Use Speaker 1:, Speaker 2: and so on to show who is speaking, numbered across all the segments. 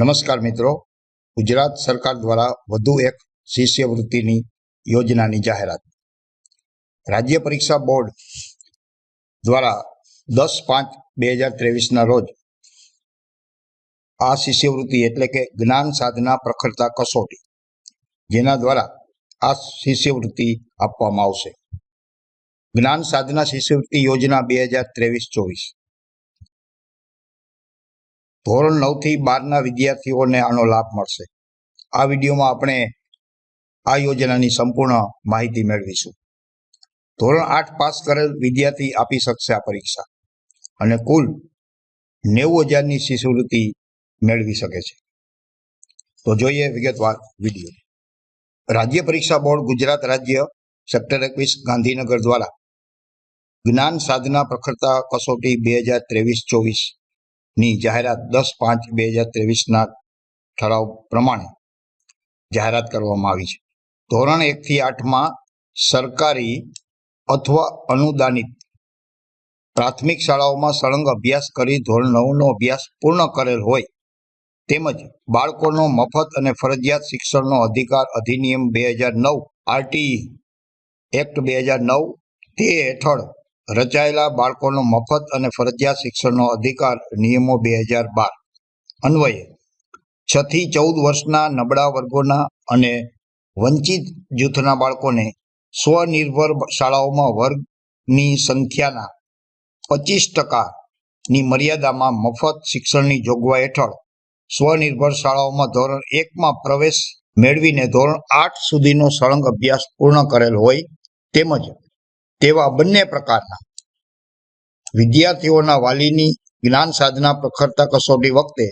Speaker 1: નમસ્કાર મિત્રો. ગુજરાત સરકાર દ્વારા વધુ એક શિષ્યવૃત્તિની યોજનાની જાહેરાત. રાજ્ય પરીક્ષા બોર્ડ દ્વારા દસ પાંચ બે હજાર ત્રેવીસના રોજ આ શિષ્યવૃત્તિ એટલે કે જ્ઞાન સાધના પ્રખરતા કસોટી જેના દ્વારા આ શિષ્યવૃત્તિ આપવામાં આવશે. જ્ઞાન સાધના શિષ્યવૃત્તિ યોજના બે હજાર ત્રેવીસ ચોવીસ. ધોરણ નવથી બારના વિદ્યાર્થીઓને આનો લાભ મળશે. આ વિડીયોમાં આપણે આ યોજનાની સંપૂર્ણ માહિતી મેળવીશું. ધોરણ આઠ પાસ કરેલ વિદ્યાર્થી આપી શકશે આ પરીક્ષા અને કુલ નેવું હજારની શિષ્યવૃત્તિ મેળવી શકે છે. તો જોઈએ વિગતવાર વીડિયો. રાજ્ય પરીક્ષા બોર્ડ ગુજરાત રાજ્ય સેક્ટર એકવીસ ગાંધીનગર દ્વારા જ્ઞાન સાધના પ્રખરતા કસોટી બે હજાર ત્રેવીસ ચોવીસ ની જાહેરાત દસ પાંચ બે હજાર ત્રેવીસના ઠરાવ પ્રમાણે જાહેરાત કરવામાં આવી છે. ધોરણ એકથી આઠમાં સરકારી અથવા અનુદાનિત પ્રાથમિક શાળાઓમાં સળંગ અભ્યાસ કરી ધોરણ નવનો અભ્યાસ પૂર્ણ કરેલ હોય તેમજ બાળકોનો મફત અને ફરજિયાત શિક્ષણનો અધિકાર અધિનિયમ બે હજાર નવ આરટી એક્ટ બે હજાર નવ તે હેઠળ રચાયેલા બાળકોનો મફત અને ફરજિયાત શિક્ષણનો અધિકાર નિયમો બે હજાર બાર. અન્વયે છ થી ચૌદ વર્ષના નબળા વર્ગોના અને વંચિત જૂથના બાળકોને સ્વનિર્ભર શાળાઓમાં વર્ગની સંખ્યાના પચીસ ટકાની મર્યાદામાં મફત શિક્ષણની જોગવાઈ હેઠળ સ્વનિર્ભર શાળાઓમાં ધોરણ એકમાં પ્રવેશ મેળવીને ધોરણ આઠ સુધીનો સળંગ અભ્યાસ પૂર્ણ કરેલ હોય તેમજ તેવા બંને પ્રકારના વિદ્યાર્થીઓના વાલીની જ્ઞાન સાધના પ્રખરતા કસોટી વખતે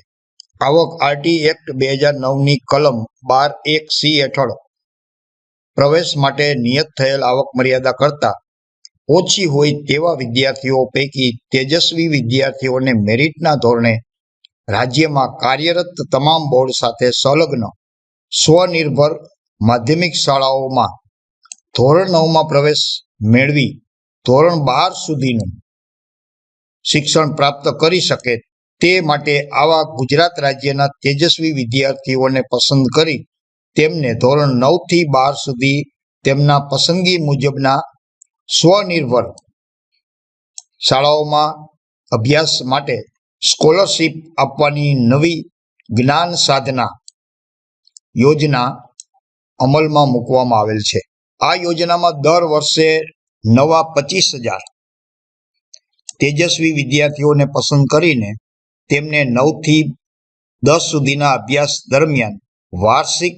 Speaker 1: આવક આરટી એક્ટ બે હજાર નવની કલમ બાર એક સી હેઠળ પ્રવેશ માટે નિયત થયેલ આવક મર્યાદા કરતા ઓછી હોય તેવા વિદ્યાર્થીઓ પૈકી તેજસ્વી વિદ્યાર્થીઓને મેરિટના ધોરણે રાજ્યમાં કાર્યરત તમામ બોર્ડ સાથે સંલગ્ન સ્વનિર્ભર માધ્યમિક શાળાઓમાં ધોરણ નવમાં પ્રવેશ મેળવી ધોરણ બાર સુધીનું શિક્ષણ પ્રાપ્ત કરી શકે તે માટે આવા ગુજરાત રાજ્યના તેજસ્વી વિદ્યાર્થીઓને પસંદ કરી તેમને ધોરણ નવથી બાર સુધી તેમના પસંદગી મુજબના સ્વનિર્ભર શાળાઓમાં અભ્યાસ માટે સ્કોલરશીપ આપવાની નવી જ્ઞાન સાધના યોજના અમલમાં મૂકવામાં આવેલ છે. આ યોજનામાં દર વર્ષે નવા પચીસ હજાર તેજસ્વી વિદ્યાર્થીઓને પસંદ કરીને તેમને નવથી દસ સુધીના અભ્યાસ દરમિયાન વાર્ષિક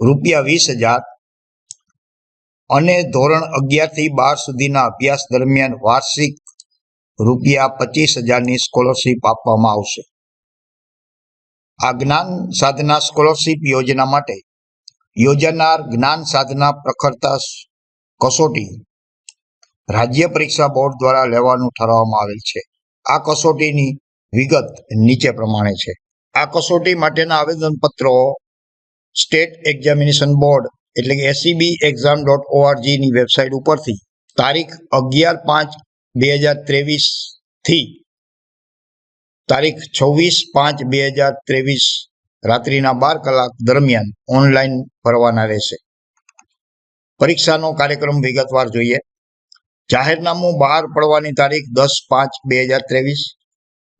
Speaker 1: રૂપિયા વીસ હજાર અને ધોરણ અગિયારથી બાર સુધીના અભ્યાસ દરમિયાન વાર્ષિક રૂપિયા પચીસ હજારની સ્કોલરશીપ આપવામાં આવશે. આ જ્ઞાન સાધના સ્કોલરશીપ યોજના માટે યોજાનાર જ્ઞાન સાધના પ્રખરતા કસોટી રાજ્ય પરીક્ષા બોર્ડ દ્વારા લેવાનું ઠરાવવામાં આવેલ છે. આ કસોટીની વિગત નીચે પ્રમાણે છે. આ કસોટી માટેના આવેદનપત્રો સ્ટેટ એક્ઝામિનેશન બોર્ડ એટલે કે એસસીબી એક્ઝામ ડોટ ઓઆરજીની વેબસાઇટ ઉપરથી તારીખ અગિયાર પાંચ બે હજાર ત્રેવીસથી તારીખ છવ્વીસ પાંચ બે હજાર ત્રેવીસ રાત્રિના બાર કલાક દરમિયાન ઓનલાઈન ભરવાના રહેશે. પરીક્ષાનો કાર્યક્રમ વિગતવાર જોઈએ. જાહેરનામું બહાર પડવાની તારીખ દસ પાંચ બે હજાર ત્રેવીસ.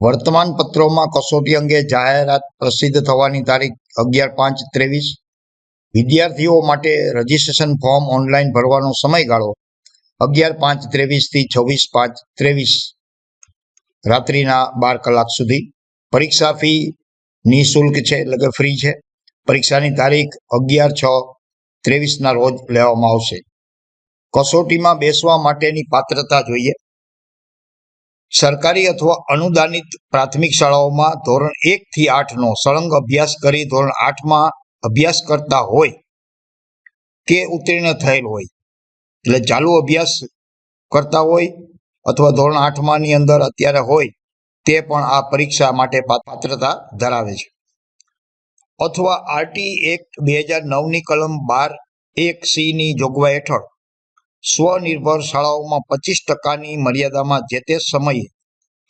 Speaker 1: વર્તમાન પત્રોમાં કસોટી અંગે જાહેરાત પ્રસિદ્ધ થવાની તારીખ અગિયાર પાંચ ત્રેવીસ. વિદ્યાર્થીઓ માટે રજીસ્ટ્રેશન ફોર્મ ઓનલાઈન ભરવાનો સમયગાળો અગિયાર પાંચ ત્રેવીસથી છવ્વીસ પાંચ ત્રેવીસ. રાત્રિના બાર કલાક સુધી. પરીક્ષા ફી નિઃશુલ્ક છે, એટલે કે ફ્રી છે. પરીક્ષાની તારીખ અગિયાર છ ત્રેવીસના રોજ લેવામાં આવશે. કસોટીમાં બેસવા માટેની પાત્રતા જોઈએ. સરકારી અથવા અનુદાનિત પ્રાથમિક શાળાઓમાં ધોરણ એક થી આઠ નો સળંગ અભ્યાસ કરી ધોરણ આઠમાં અભ્યાસ કરતા હોય કે ઉત્તીર્ણ થયેલ હોય. એટલે ચાલુ અભ્યાસ કરતા હોય અથવા ધોરણ આઠમાં ની અંદર અત્યારે હોય તે પણ આ પરીક્ષા માટે પાત્રતા ધરાવે છે. અથવા આરટી એક્ટ બે હજાર નવની કલમ બાર એક સી ની જોગવાઈ હેઠળ સ્વનિર્ભર શાળાઓમાં પચીસ ટકાની મર્યાદામાં જે તે સમયે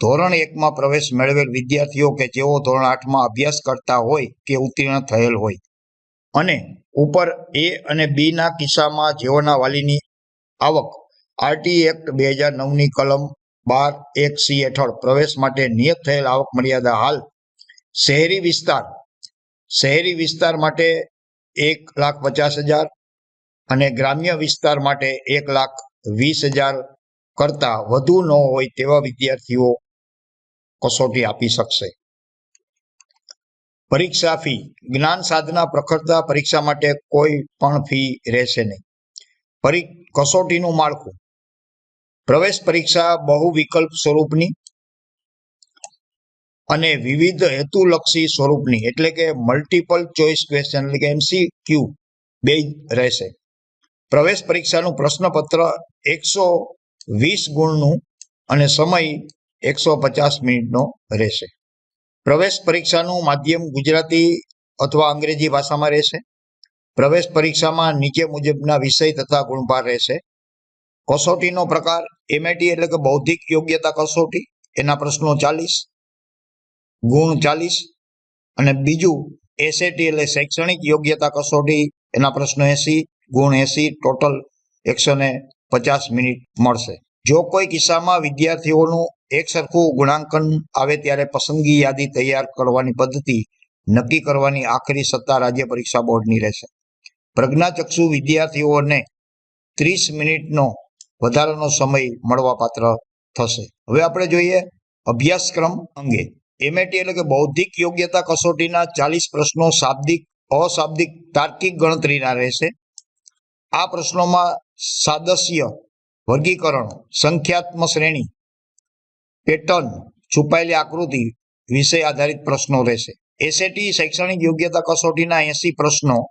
Speaker 1: ધોરણ એકમાં પ્રવેશ મેળવેલ વિદ્યાર્થીઓ કે જેઓ ધોરણ આઠમાં અભ્યાસ કરતા હોય કે ઉત્તીર્ણ થયેલ હોય અને ઉપર એ અને બીના કિસ્સામાં જેઓના વાલીની આવક આરટી એક્ટ બે હજાર નવની કલમ બાર એક સી હેઠળ પ્રવેશ માટે નિયત થયેલ આવક મર્યાદા હાલ શહેરી વિસ્તાર શહેરી વિસ્તાર માટે એક લાખ પચાસ હજાર અને ગ્રામ્ય વિસ્તાર માટે એક લાખ વીસ હજાર કરતા વધુ ન હોય તેવા વિદ્યાર્થીઓ કસોટી આપી શકશે. પરીક્ષા ફી, જ્ઞાન સાધના પ્રખરતા પરીક્ષા માટે કોઈ પણ ફી રહેશે નહીં. પરી, કસોટીનું માળખું પ્રવેશ પરીક્ષા બહુ વિકલ્પ સ્વરૂપની અને વિવિધ હેતુલક્ષી સ્વરૂપની, એટલે કે મલ્ટિપલ ચોઇસ ક્વેશ્ચન એટલે કે એમસી ક્યુ બે રહેશે. પ્રવેશ પરીક્ષાનું પ્રશ્નપત્ર એકસો વીસ ગુણનું અને સમય એકસો પચાસ મિનિટનો રહેશે. પ્રવેશ પરીક્ષાનું માધ્યમ ગુજરાતી અથવા અંગ્રેજી ભાષામાં રહેશે. પ્રવેશ પરીક્ષામાં નીચે મુજબના વિષય તથા ગુણભાર રહેશે. કસોટીનો પ્રકાર એમએટી એટલે કે બૌદ્ધિક યોગ્યતા કસોટી, એના પ્રશ્નો ચાલીસ, ગુણ ચાલીસ અને બીજું એસએટી એટલે શૈક્ષણિક યોગ્યતા કસોટી, એના પ્રશ્નો એસી, ગુણ એસી, ટોટલ એકસો ને પચાસ મિનિટ મળશે. જો કોઈ કિસ્સામાં વિદ્યાર્થીઓનું એક સરખું ગુણાંકન આવે ત્યારે પસંદગી યાદી તૈયાર કરવાની પદ્ધતિ નક્કી કરવાની આખરી સત્તા રાજ્ય પરીક્ષા બોર્ડની રહેશે. પ્રજ્ઞાચક્ષુ વિદ્યાર્થીઓને ત્રીસ મિનિટનો વધારાનો સમય મળવાપાત્ર થશે. હવે આપણે જોઈએ અભ્યાસક્રમ અંગે. એમએટી એટલે કે બૌદ્ધિક યોગ્યતા કસોટીના ચાલીસ પ્રશ્નો શાબ્દિક, અશાબ્દિક, તાર્કિક ગણતરીના રહેશે. આ પ્રશ્નોમાં સાદસ્ય, વર્ગીકરણ, સંખ્યાત્મક શ્રેણી, પેટર્ન, છુપાયેલી આકૃતિ વિષય આધારિત પ્રશ્નો રહેશે. એસએટી શૈક્ષણિક યોગ્યતા કસોટીના એસી પ્રશ્નો,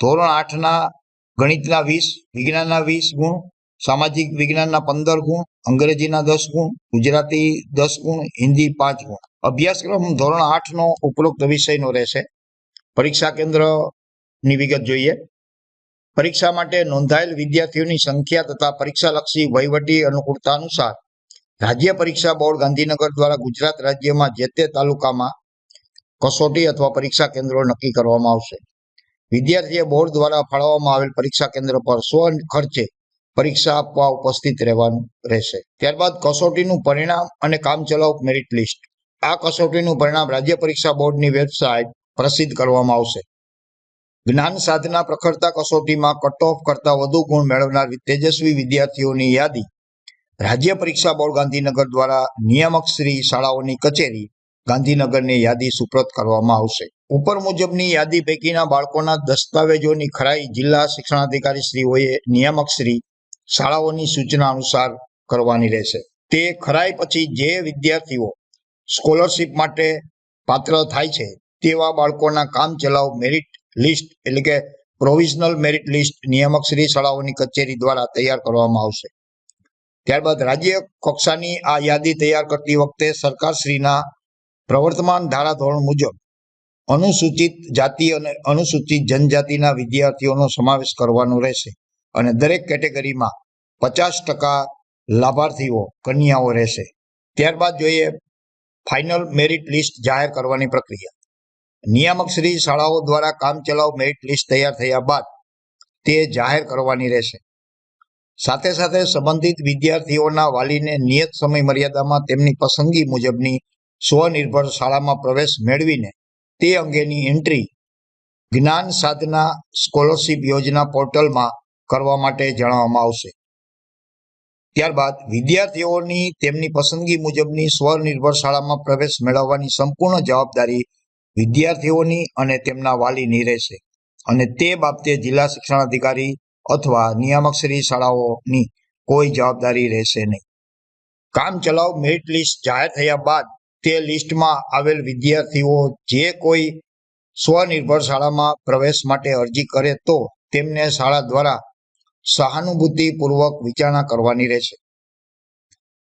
Speaker 1: ધોરણ આઠના ગણિતના વીસ, વિજ્ઞાનના વીસ ગુણ સામાજિક વિજ્ઞાનના પંદર ગુણ, અંગ્રેજીના દસ ગુણ, ગુજરાતી દસ ગુણ, હિન્દી પાંચ ગુણ. અભ્યાસક્રમ ધોરણ આઠનો ઉપરોક્ત વિષયનો રહેશે. પરીક્ષા કેન્દ્રની વિગત જોઈએ. પરીક્ષા માટે નોંધાયેલ વિદ્યાર્થીઓની સંખ્યા તથા પરીક્ષાલક્ષી વહીવટી અનુકૂળતા અનુસાર રાજ્ય પરીક્ષા બોર્ડ ગાંધીનગર દ્વારા ગુજરાત રાજ્યમાં જે તે તાલુકામાં કસોટી અથવા પરીક્ષા કેન્દ્રો નક્કી કરવામાં આવશે. વિદ્યાર્થીએ બોર્ડ દ્વારા ફાળવવામાં આવેલ પરીક્ષા કેન્દ્ર પર સ્વ ખર્ચે પરીક્ષા આપવા ઉપસ્થિત રહેવાનું રહેશે. ત્યારબાદ કસોટીનું પરિણામ અને કામચલાઉ મેરિટ લિસ્ટ આ કસોટીનું પરિણામ રાજ્ય પરીક્ષા બોર્ડની વેબસાઇટ પ્રસિદ્ધ કરવામાં આવશે. જ્ઞાન સાધના પ્રખરતા કસોટીમાં કટ ઓફ કરતા વધુ ગુણ મેળવનાર તેજસ્વી વિદ્યાર્થીઓની યાદી. રાજ્ય પરીક્ષા બોર્ડ ગાંધીનગર દ્વારા નિયામક શ્રી શાળાઓની કચેરી ગાંધીનગરની યાદી સુપ્રત કરવામાં આવશે. ઉપર મુજબની યાદી પૈકીના બાળકોના દસ્તાવેજોની ખરાઈ જિલ્લા શિક્ષણાધિકારી શ્રીઓએ નિયામક શ્રી શાળાઓની સૂચના અનુસાર કરવાની રહેશે. તે ખરાઈ પછી જે વિદ્યાર્થીઓ સ્કોલરશીપ માટે પાત્ર થાય છે, તેવા બાળકોના કામ ચલાવ મેરિટ લિસ્ટ એટલે કે પ્રોવિઝનલ મેરિટ લિસ્ટ નિયામક શ્રી શાળાઓની કચેરી દ્વારા તૈયાર કરવામાં આવશે. ત્યારબાદ રાજ્ય કક્ષાની આ યાદી તૈયાર કરતી વખતે સરકારશ્રીના પ્રવર્તમાન ધારાધોરણ મુજબ અનુસૂચિત જાતિ અને અનુસૂચિત જનજાતિના વિદ્યાર્થીઓનો સમાવેશ કરવાનો રહેશે. અને દરેક કેટેગરીમાં પચાસ ટકા લાભાર્થીઓ, કન્યાઓ રહેશે. ત્યારબાદ જોઈએ ફાઇનલ મેરિટ લિસ્ટ જાહેર કરવાની પ્રક્રિયા. નિયામક શ્રી શાળાઓ દ્વારા કામચલાઉ મેરિટ લિસ્ટ તૈયાર થયા બાદ તે જાહેર કરવાની રહેશે. સાથે સાથે સંબંધિત વિદ્યાર્થીઓના વાલીને નિયત સમય મર્યાદામાં તેમની પસંદગી મુજબની સ્વનિર્ભર શાળામાં પ્રવેશ મેળવીને તે અંગેની એન્ટ્રી જ્ઞાન સાધના સ્કોલરશીપ યોજના પોર્ટલમાં કરવા માટે જણાવવામાં આવશે. ત્યારબાદ વિદ્યાર્થીઓની તેમની પસંદગી મુજબની સ્વનિર્ભર શાળામાં પ્રવેશ મેળવવાની સંપૂર્ણ જવાબદારી વિદ્યાર્થીઓની અને તેમના વાલીની રહેશે. અને તે બાબતે જિલ્લા શિક્ષણાધિકારી અથવા નિયામકશ્રી શાળાઓની કોઈ જવાબદારી રહેશે નહીં. કામ ચલાવ મેરિટ લિસ્ટ જાહેર થયા બાદ તે લિસ્ટમાં આવેલ વિદ્યાર્થીઓ જે કોઈ સ્વનિર્ભર શાળામાં પ્રવેશ માટે અરજી કરે તો તેમને શાળા દ્વારા સહાનુભૂતિપૂર્વક વિચારણા કરવાની રહેશે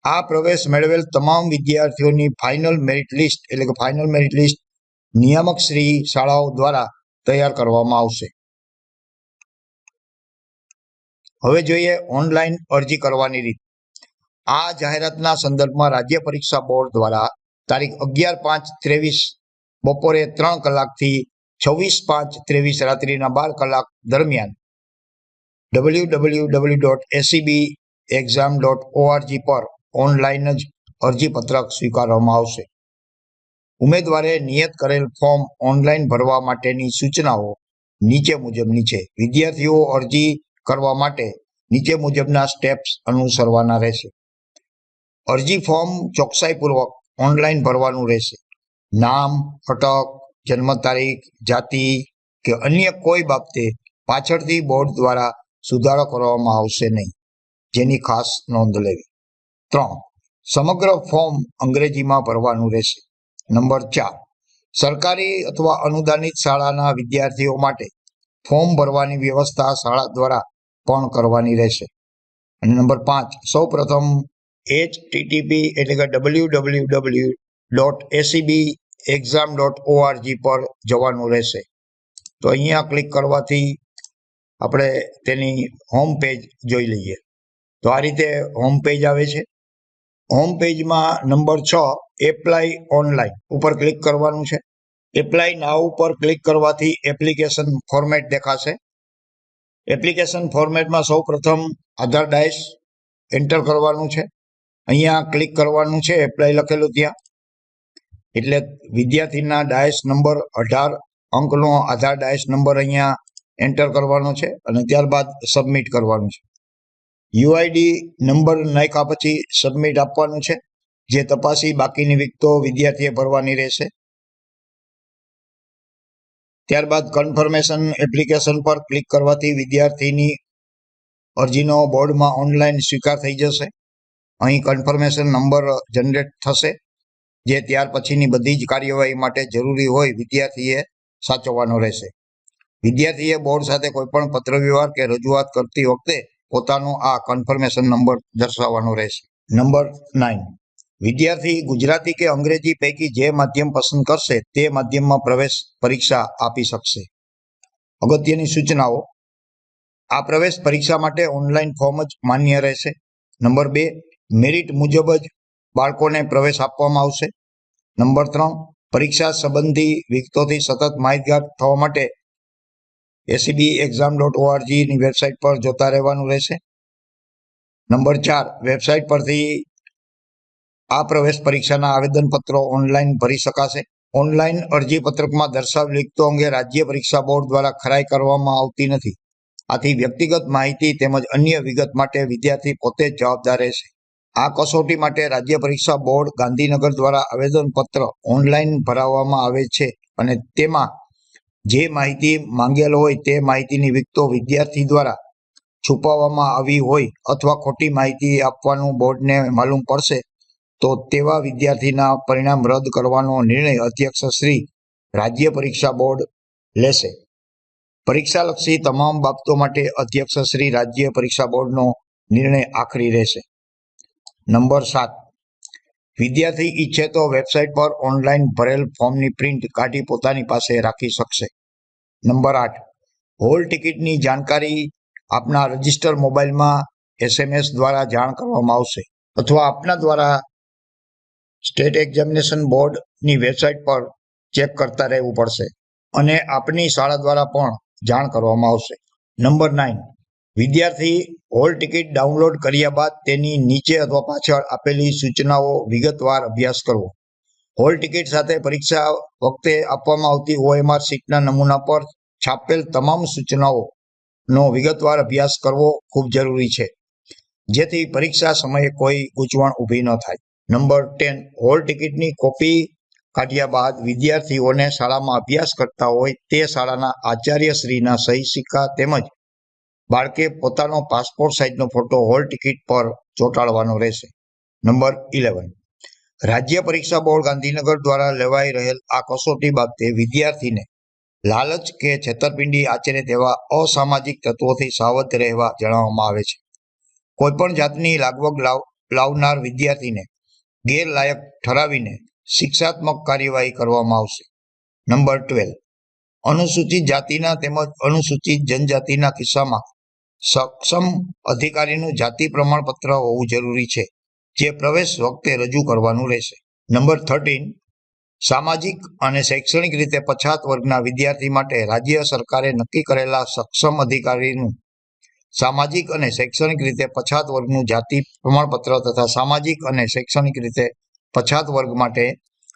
Speaker 1: આ પ્રવેશ મેળવેલ તમામ વિદ્યાર્થીઓની ફાઇનલ મેરિટ લિસ્ટ એટલે કે ફાઇનલ મેરિટ લિસ્ટ નિયામક શ્રી શાળાઓ દ્વારા તૈયાર કરવામાં આવશે. હવે જોઈએ ઓનલાઈન અરજી કરવાની રીત. આ જાહેરાતના સંદર્ભમાં રાજ્ય પરીક્ષા બોર્ડ દ્વારા તારીખ અગિયાર પાંચ ત્રેવીસ બપોરે ત્રણ કલાકથી છવ્વીસ પાંચ ત્રેવીસ રાત્રિના બાર કલાક દરમિયાન W dot SEB exam dot ORG પર ઓનલાઈન જ અરજીપત્રક સ્વીકારવામાં આવશે. ઉમેદવારે નિયત કરેલ ફોર્મ ઓનલાઈન ભરવા માટેની સૂચનાઓ નીચે મુજબની છે. વિદ્યાર્થીઓ અરજી કરવા માટે નીચે મુજબના સ્ટેપ્સ અનુસરવાના રહેશે. અરજી ફોર્મ ચોકસાઈપૂર્વક ઓનલાઈન ભરવાનું રહેશે. નામ અટક જન્મ તારીખ જાતિ કે અન્ય કોઈ બાબતે પાછળથી બોર્ડ દ્વારા સુધારો કરવામાં આવશે નહીં. જેની ખાસ નોંધ લેવી. ત્રણ. સમગ્ર ફોર્મ અંગ્રેજીમાં ભરવાનું રહેશે. નંબર ચાર. સરકારી અથવા અનુદાનિત શાળાના વિદ્યાર્થીઓ માટે ફોર્મ ભરવાની વ્યવસ્થા શાળા દ્વારા પણ કરવાની રહેશે. અને નંબર પાંચ. સૌ પ્રથમ એચ ટીટીપી એટલે કે W W W dot SEB exam dot ORG પર જવાનું રહેશે. તો અહીંયા ક્લિક કરવાથી આપણે તેની હોમ પેજ જોઈ લઈએ. તો આ રીતે હોમ પેજ આવે છે. હોમ પેજમાં નંબર છ એપ્લાય ઓનલાઈન ઉપર ક્લિક કરવાનું છે. એપ્લાય નાવ ઉપર ક્લિક કરવાથી એપ્લિકેશન ફોર્મેટ દેખાશે. એપ્લિકેશન ફોર્મેટમાં સૌ પ્રથમ આધાર ડાયસ એન્ટર કરવાનું છે. અહીંયા ક્લિક કરવાનું છે એપ્લાય લખેલું ત્યાં. એટલે વિદ્યાર્થીના ડાયસ નંબર અઢાર અંકનો આધાર ડાયસ નંબર અહીંયા એન્ટર કરવાનો છે અને ત્યારબાદ સબમિટ કરવાનું છે. યુઆઈડી નંબર નાખ્યા પછી સબમિટ આપવાનું છે. જે તપાસી બાકીની વિગતો વિદ્યાર્થીએ ભરવાની રહેશે. ત્યારબાદ કન્ફર્મેશન એપ્લિકેશન પર ક્લિક કરવાથી વિદ્યાર્થીની અરજીનો બોર્ડમાં ઓનલાઈન સ્વીકાર થઈ જશે. અહીં કન્ફર્મેશન નંબર જનરેટ થશે. જે ત્યાર પછીની બધી જ કાર્યવાહી માટે જરૂરી હોય વિદ્યાર્થીએ સાચવવાનો રહેશે. વિદ્યાર્થીએ બોર્ડ સાથે કોઈપણ પત્ર વ્યવહાર કે રજૂઆત કરતી વખતે પોતાનો આ કન્ફર્મેશન નંબર દર્શાવવાનો રહેશે. નંબર નાઇન વિદ્યાર્થી ગુજરાતી કે અંગ્રેજી પૈકી જે માધ્યમ પસંદ કરશે તે માધ્યમમાં પ્રવેશ પરીક્ષા આપી શકશે. અગત્યની સૂચનાઓ. આ પ્રવેશ પરીક્ષા માટે ઓનલાઈન ફોર્મ જ માન્ય રહેશે. નંબર બે. મેરિટ મુજબ જ બાળકોને પ્રવેશ આપવામાં આવશે. નંબર ત્રણ. પરીક્ષા સંબંધી વિગતોથી સતત માહિતગાર થવા માટે એસીબી એક્ઝામ ડોટ ઓઆરજીની વેબસાઇટ પર જોતા રહેવાનું રહેશે. નંબર ચાર, વેબસાઇટ પરથી આ પ્રવેશ પરીક્ષાના આવેદનપત્રો ઓનલાઈન ભરી શકાશે. ઓનલાઈન અરજીપત્રકમાં દર્શાવેલ વિગતો અંગે રાજ્ય પરીક્ષા બોર્ડ દ્વારા ખરાઈ કરવામાં આવતી નથી. આથી વ્યક્તિગત માહિતી તેમજ અન્ય વિગત માટે વિદ્યાર્થી પોતે જ જવાબદાર રહેશે. આ કસોટી માટે રાજ્ય પરીક્ષા બોર્ડ ગાંધીનગર દ્વારા આવેદનપત્ર ઓનલાઈન ભરાવવામાં આવે છે અને તેમાં જે માહિતી માંગેલ હોય તે માહિતીની વિગતો વિદ્યાર્થી દ્વારા છુપાવવામાં આવી હોય અથવા ખોટી માહિતી આપવાનું બોર્ડને માલુમ પડશે, તો તેવા વિદ્યાર્થીના પરિણામ રદ કરવાનો નિર્ણય અધ્યક્ષ શ્રી રાજ્ય પરીક્ષા બોર્ડ લેશે. પરીક્ષાલક્ષી તમામ બાબતો માટે અધ્યક્ષ શ્રી રાજ્ય પરીક્ષા બોર્ડનો નિર્ણય આખરી રહેશે. નંબર સાત. વિદ્યાર્થી ઈચ્છે તો વેબસાઇટ પર ઓનલાઈન ભરેલ ફોર્મની પ્રિન્ટ કાઢી પોતાની પાસે રાખી શકશે. નંબર આઠ. હોલ ટિકિટની જાણકારી આપના રજિસ્ટર મોબાઈલમાં એસએમએસ દ્વારા જાણ કરવામાં આવશે અથવા આપના દ્વારા સ્ટેટ એક્ઝામિનેશન બોર્ડની વેબસાઇટ પર ચેક કરતા રહેવું પડશે અને આપની શાળા દ્વારા પણ જાણ કરવામાં આવશે. Number nine. વિદ્યાર્થી હોલ ટિકિટ ડાઉનલોડ કર્યા બાદ તેની નીચે અથવા પાછળ આપેલી સૂચનાઓ વિગતવાર અભ્યાસ કરવો. હોલ ટિકિટ સાથે પરીક્ષા વખતે આપવામાં આવતી ઓએમઆર સીટના નમૂના પર છાપેલ તમામ સૂચનાઓનો વિગતવાર અભ્યાસ કરવો ખૂબ જરૂરી છે, જેથી પરીક્ષા સમયે કોઈ ગૂંચવણ ઊભી ન થાય. નંબર ટેન, હોલ ટિકિટની કોપી કાઢ્યા બાદ વિદ્યાર્થીઓને શાળામાં અભ્યાસ કરતા હોય તે શાળાના આચાર્યશ્રીના સહી સિક્કા તેમજ બાળકે પોતાનો પાસપોર્ટ સાઇઝનો ફોટો હોલ ટિકિટ પર ચોંટાડવાનો રહેશે. નંબર ઇલેવન રાજ્ય પરીક્ષા બોર્ડ ગાંધીનગર દ્વારા લેવાઈ રહેલ આ કસોટી બાબતે વિદ્યાર્થીને લાલચ કે છેતરપિંડી આચરે તેવા અસામાજિક તત્વોથી સાવધ રહેવા જણાવવામાં આવે છે. કોઈપણ જાતની લાગવગ લાવ, લાવનાર વિદ્યાર્થીને ગેરલાયક ઠરાવીને શિક્ષાત્મક કાર્યવાહી કરવામાં આવશે. નંબર ટ્વેલ્વ અનુસૂચિત જાતિના તેમજ અનુસૂચિત જનજાતિના કિસ્સામાં સક્ષમ અધિકારીનું જાતિ પ્રમાણપત્ર હોવું જરૂરી છે, જે પ્રવેશ વખતે રજૂ કરવાનું રહેશે. નંબર થર્ટીન, સામાજિક અને શૈક્ષણિક રીતે પછાત વર્ગના વિદ્યાર્થી માટે રાજ્ય સરકારે નક્કી કરેલા સક્ષમ અધિકારીનું સામાજિક અને શૈક્ષણિક રીતે પછાત વર્ગનું જાતિ પ્રમાણપત્ર તથા સામાજિક અને શૈક્ષણિક રીતે પછાત વર્ગ માટે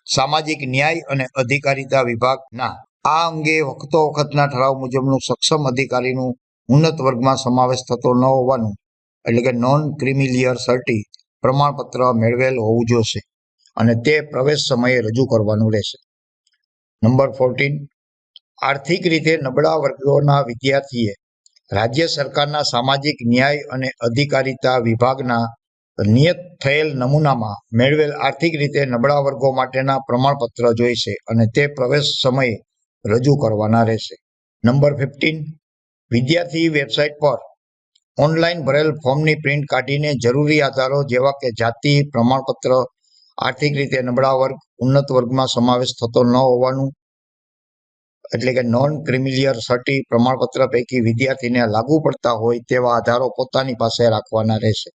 Speaker 1: સામાજિક ન્યાય અને અધિકારીતા વિભાગના આ અંગે વખતો વખતના ઠરાવ મુજબનું સક્ષમ અધિકારીનું ઉન્નત વર્ગમાં સમાવેશ થતો ન હોવાનું, એટલે કે નોન ક્રિમિલિયર સર્ટી પ્રમાણપત્ર મેળવેલ હોવું જોશે અને તે પ્રવેશ સમયે રજૂ કરવાનું રહેશે. નંબર ફોર્ટીન આર્થિક રીતે નબળા વર્ગોના વિદ્યાર્થીએ રાજ્ય સરકારના સામાજિક ન્યાય અને અધિકારીતા વિભાગના નિયત થયેલ નમૂનામાં મેળવેલ આર્થિક રીતે નબળા વર્ગો માટેના પ્રમાણપત્ર જોઈશે અને તે પ્રવેશ સમયે રજૂ કરવાના રહેશે. નંબર ફિફ્ટીન વિદ્યાર્થી વેબસાઇટ પર ઓનલાઈન ભરેલ ફોર્મની પ્રિન્ટ કાઢીને જરૂરી આધારો જેવા કે જાતિ, પ્રમાણપત્ર, આર્થિક રીતે નબળા વર્ગ, ઉન્નત વર્ગમાં સમાવેશ થતો ન હોવાનું, એટલે કે નોન ક્રિમિલિયર સર્ટી પ્રમાણપત્ર પૈકી વિદ્યાર્થીને લાગુ પડતા હોય તેવા આધારો પોતાની પાસે રાખવાના રહેશે.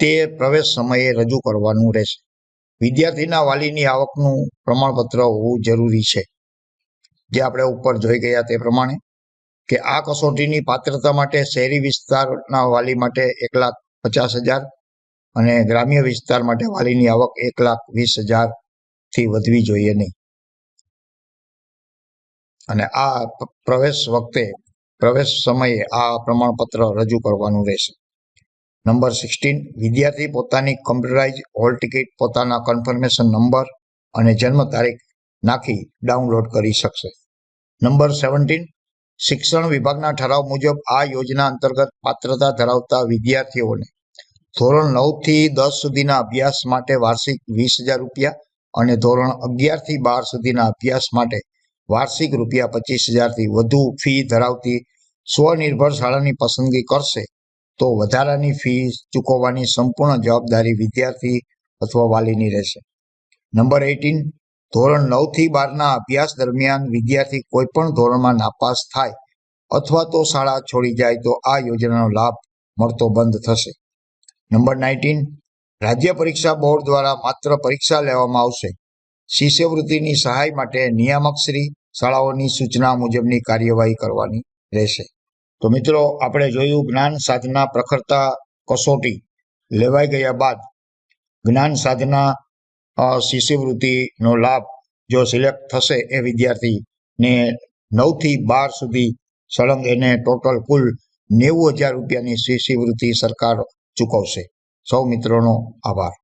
Speaker 1: તે પ્રવેશ સમયે રજૂ કરવાનું રહેશે. વિદ્યાર્થીના વાલીની આવકનું પ્રમાણપત્ર હોવું જરૂરી છે. જે આપણે ઉપર જોઈ ગયા તે પ્રમાણે કે આ કસોટીની પાત્રતા માટે શહેરી વિસ્તારના વાલી માટે એક લાખ પચાસ હજાર અને ગ્રામ્ય વિસ્તાર માટે વાલીની આવક એક લાખ વીસ હજારથી વધવી જોઈએ નહીં. અને આ પ્રવેશ વખતે, પ્રવેશ સમયે આ પ્રમાણપત્ર રજૂ કરવાનું રહેશે. નંબર સિક્સટીન, વિદ્યાર્થી પોતાની કમ્પ્યુટરાઇઝ હોલ ટિકિટ પોતાના કન્ફર્મેશન નંબર અને જન્મ તારીખ નાખી ડાઉનલોડ કરી શકશે. નંબર સેવન્ટીન શિક્ષણ વિભાગના ઠરાવ મુજબ આ યોજના અંતર્ગત પાત્રતા ધરાવતા વિદ્યાર્થીઓને ધોરણ નવથી દસ સુધીના અભ્યાસ માટે વાર્ષિક વીસ હજાર રૂપિયા અને ધોરણ અગિયારથી બાર સુધીના અભ્યાસ માટે વાર્ષિક રૂપિયા પચીસ હજારથી વધુ ફી ધરાવતી સ્વનિર્ભર શાળાની પસંદગી કરશે, તો વધારાની ફી ચૂકવવાની સંપૂર્ણ જવાબદારી વિદ્યાર્થી અથવા વાલીની રહેશે. નંબર એઇટીન ધોરણ નવથી બારના અભ્યાસ દરમિયાન વિદ્યાર્થી કોઈ પણ ધોરણમાં નાપાસ થાય અથવા તો શાળા છોડી જાય તો આ યોજનાનો લાભ મળતો બંધ થશે. Number nineteen. રાજ્ય પરીક્ષા બોર્ડ દ્વારા માત્ર પરીક્ષા લેવામાં આવશે. શિષ્યવૃત્તિની સહાય માટે નિયામક શ્રી શાળાઓની સૂચના મુજબની કાર્યવાહી કરવાની રહેશે. તો મિત્રો, આપણે જોયું જ્ઞાન સાધના પ્રખરતા કસોટી લેવાઈ ગયા બાદ જ્ઞાન સાધના શિષ્યવૃત્તિનો લાભ જો સિલેક્ટ થશે એ વિદ્યાર્થીને નવથી બાર સુધી સળંગ એને ટોટલ કુલ નેવું હજાર રૂપિયાની શિષ્યવૃત્તિ સરકાર ચૂકવશે. સૌ મિત્રોનો આભાર.